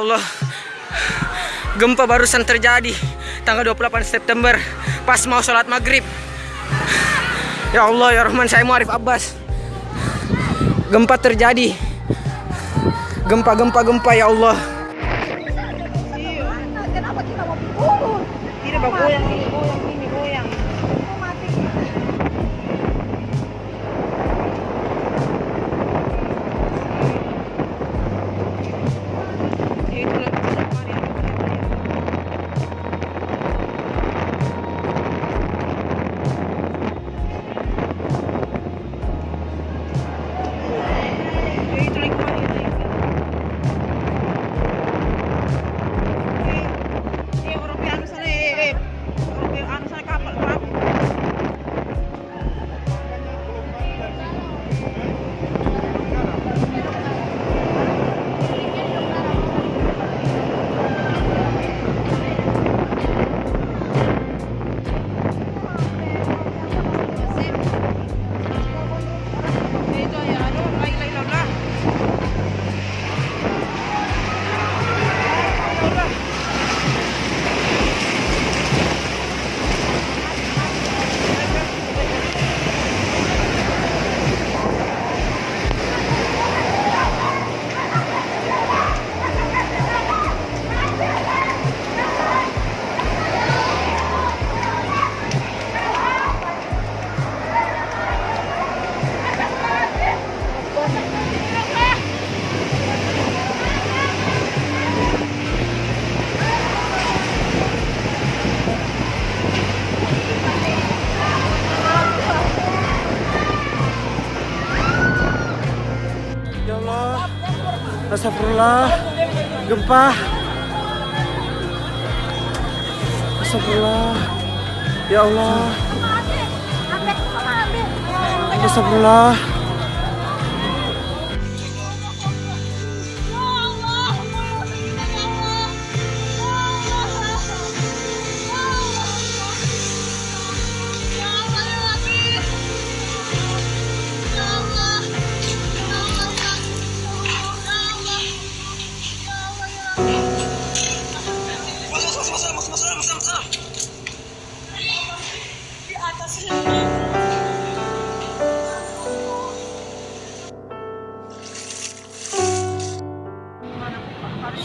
Allah. Gempa barusan terjadi tanggal 28 September pas mau sholat maghrib. Ya Allah ya Rahman saya Muarif Abbas. Gempa terjadi. Gempa gempa gempa ya Allah. Kenapa beautiful Ya Allah. Astagfirullah. Gempa. Astagfirullah. Ya Allah. Astagfirullah.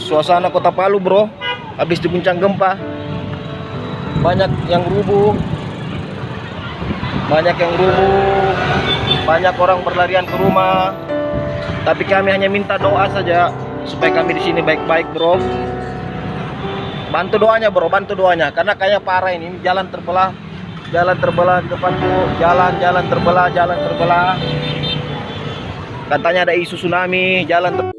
Suasana kota Palu bro. Habis diguncang gempa. Banyak yang rubuh. Banyak yang rubuh. Banyak orang berlarian ke rumah. Tapi kami hanya minta doa saja Supaya kami di sini baik-baik bro. Bantu doanya bro, bantu doanya. Karena kayak parah ini, jalan terbelah. Jalan terbelah depanku Jalan-jalan terbelah, jalan terbelah. Katanya ada isu tsunami, jalan ter